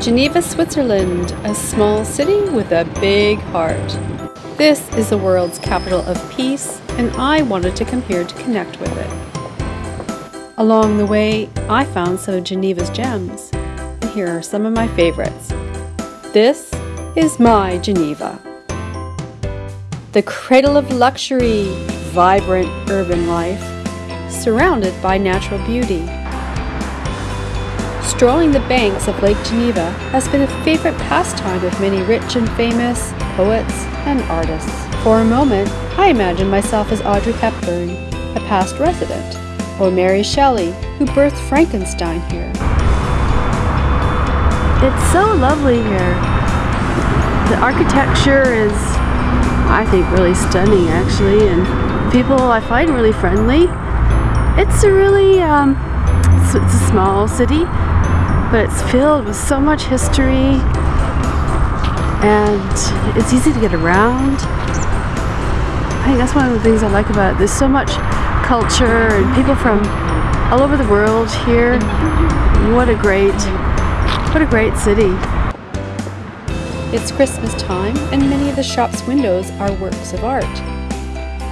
Geneva, Switzerland, a small city with a big heart. This is the world's capital of peace, and I wanted to come here to connect with it. Along the way, I found some of Geneva's gems, and here are some of my favorites. This is my Geneva. The cradle of luxury, vibrant urban life, surrounded by natural beauty. Strolling the banks of Lake Geneva has been a favorite pastime of many rich and famous poets and artists. For a moment, I imagined myself as Audrey Hepburn, a past resident, or Mary Shelley, who birthed Frankenstein here. It's so lovely here. The architecture is, I think, really stunning actually, and people I find really friendly. It's a really, um, it's, it's a small city, but it's filled with so much history and it's easy to get around. I think that's one of the things I like about it. There's so much culture and people from all over the world here. What a great, what a great city. It's Christmas time and many of the shop's windows are works of art.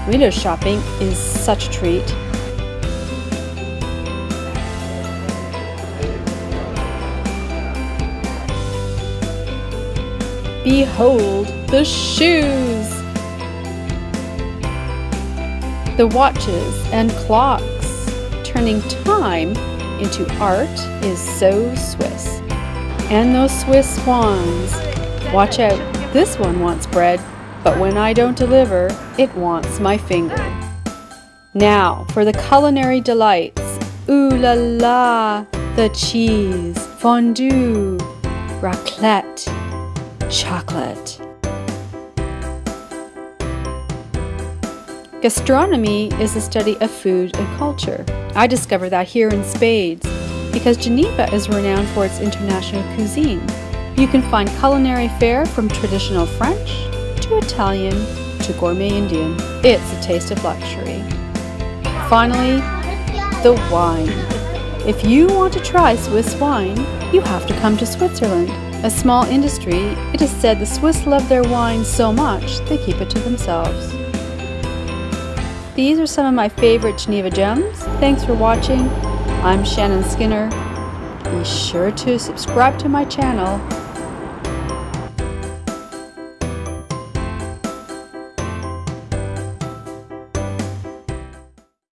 Window shopping is such a treat Behold the shoes! The watches and clocks. Turning time into art is so Swiss. And those Swiss swans. Watch out, this one wants bread, but when I don't deliver, it wants my finger. Now for the culinary delights. Ooh la la! The cheese, fondue, raclette, chocolate. Gastronomy is the study of food and culture. I discovered that here in Spades because Geneva is renowned for its international cuisine. You can find culinary fare from traditional French to Italian to gourmet Indian. It's a taste of luxury. Finally, the wine. If you want to try Swiss wine, you have to come to Switzerland. A small industry, it is said the Swiss love their wine so much they keep it to themselves. These are some of my favorite Geneva gems. Thanks for watching. I'm Shannon Skinner. Be sure to subscribe to my channel